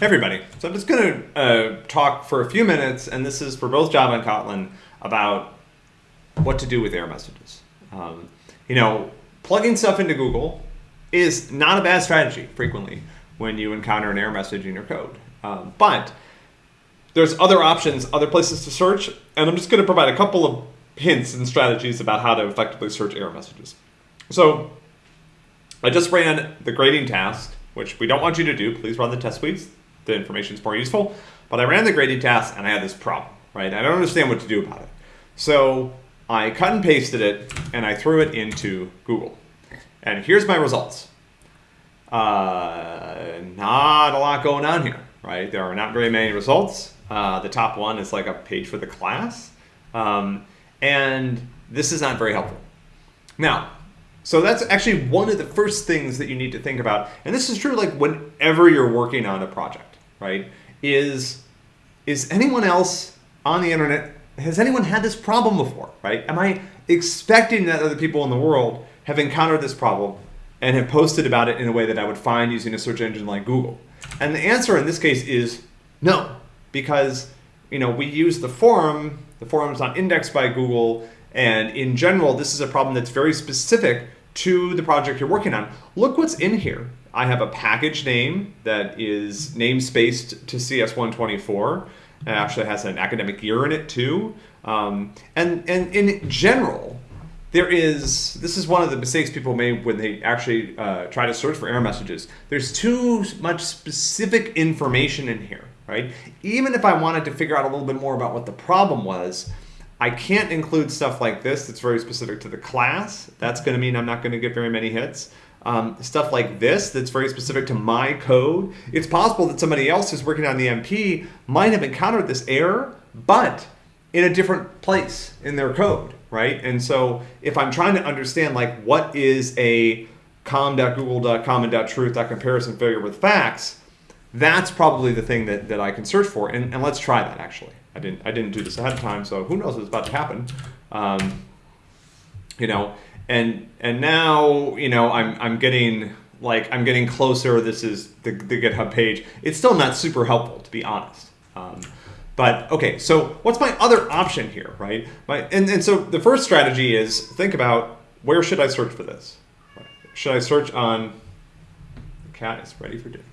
everybody. So I'm just going to uh, talk for a few minutes, and this is for both Java and Kotlin, about what to do with error messages. Um, you know, plugging stuff into Google is not a bad strategy frequently when you encounter an error message in your code. Um, but there's other options, other places to search, and I'm just going to provide a couple of hints and strategies about how to effectively search error messages. So I just ran the grading task, which we don't want you to do. Please run the test suites the information is more useful. But I ran the grading task and I had this problem, right? I don't understand what to do about it. So I cut and pasted it and I threw it into Google. And here's my results. Uh, not a lot going on here, right? There are not very many results. Uh, the top one is like a page for the class. Um, and this is not very helpful. Now, so that's actually one of the first things that you need to think about. And this is true like whenever you're working on a project right, is is anyone else on the internet, has anyone had this problem before, right? Am I expecting that other people in the world have encountered this problem and have posted about it in a way that I would find using a search engine like Google? And the answer in this case is no, because you know we use the forum, the forum is not indexed by Google, and in general, this is a problem that's very specific to the project you're working on. Look what's in here. I have a package name that is namespaced to CS124. It actually has an academic year in it too. Um, and, and in general, there is, this is one of the mistakes people make when they actually uh, try to search for error messages. There's too much specific information in here, right? Even if I wanted to figure out a little bit more about what the problem was, I can't include stuff like this that's very specific to the class. That's going to mean I'm not going to get very many hits. Um, stuff like this that's very specific to my code. It's possible that somebody else who's working on the MP might have encountered this error, but in a different place in their code, right? And so if I'm trying to understand like what is a com.google.common.truth.comparison failure with facts, that's probably the thing that, that I can search for. And, and let's try that actually. I didn't I didn't do this ahead of time, so who knows what's about to happen. Um, you know, and and now you know I'm I'm getting like I'm getting closer. This is the, the GitHub page. It's still not super helpful to be honest. Um, but okay, so what's my other option here, right? My, and, and so the first strategy is think about where should I search for this? Should I search on, the cat is ready for dinner.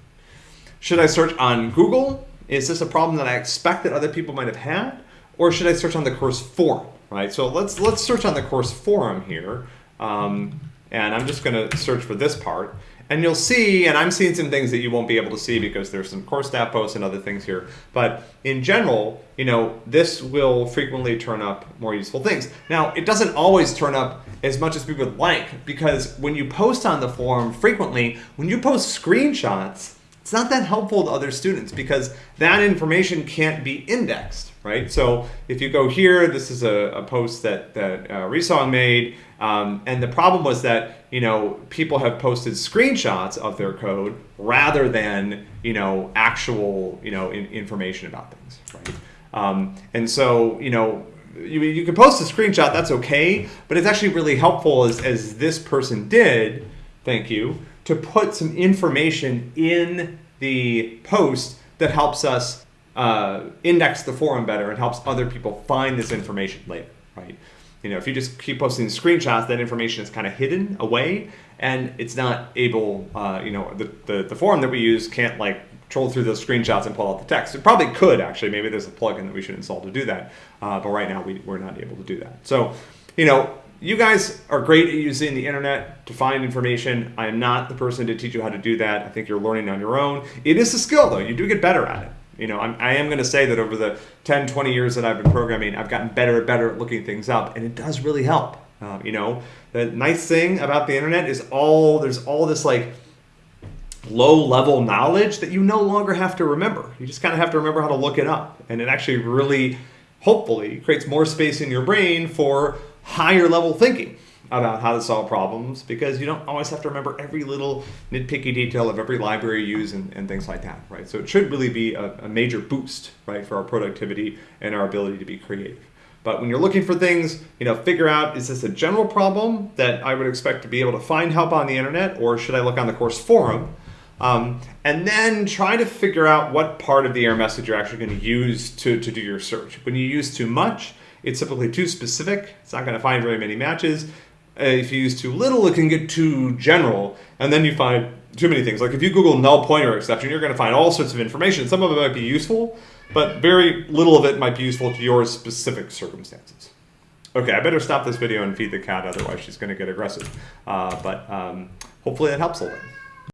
Should I search on Google? Is this a problem that I expect that other people might have had? Or should I search on the course forum, right? So let's, let's search on the course forum here. Um, and I'm just going to search for this part. And you'll see, and I'm seeing some things that you won't be able to see because there's some course staff posts and other things here. But in general, you know, this will frequently turn up more useful things. Now, it doesn't always turn up as much as we would like because when you post on the forum frequently, when you post screenshots, it's not that helpful to other students because that information can't be indexed, right? So if you go here, this is a, a post that, that uh, Resong made, um, and the problem was that, you know, people have posted screenshots of their code rather than, you know, actual, you know, in, information about things, right? Um, and so, you know, you, you can post a screenshot, that's okay, but it's actually really helpful as, as this person did, thank you, to put some information in the post that helps us uh, index the forum better and helps other people find this information later, right? You know, if you just keep posting screenshots, that information is kind of hidden away and it's not able, uh, you know, the, the, the forum that we use can't like troll through those screenshots and pull out the text. It probably could actually, maybe there's a plugin that we should install to do that. Uh, but right now we, we're not able to do that. So, you know, you guys are great at using the internet to find information. I am not the person to teach you how to do that. I think you're learning on your own. It is a skill though. You do get better at it. You know, I'm, I am going to say that over the 10, 20 years that I've been programming, I've gotten better and better at looking things up, and it does really help. Uh, you know, the nice thing about the internet is all there's all this like low level knowledge that you no longer have to remember. You just kind of have to remember how to look it up, and it actually really, hopefully, creates more space in your brain for higher level thinking about how to solve problems because you don't always have to remember every little nitpicky detail of every library you use and, and things like that, right? So it should really be a, a, major boost, right, for our productivity and our ability to be creative. But when you're looking for things, you know, figure out, is this a general problem that I would expect to be able to find help on the internet or should I look on the course forum? Um, and then try to figure out what part of the error message you're actually going to use to, to do your search. When you use too much, it's typically too specific. It's not going to find very many matches. Uh, if you use too little, it can get too general, and then you find too many things. Like if you Google null pointer exception, you're going to find all sorts of information. Some of it might be useful, but very little of it might be useful to your specific circumstances. Okay, I better stop this video and feed the cat, otherwise she's going to get aggressive. Uh, but um, hopefully that helps a little.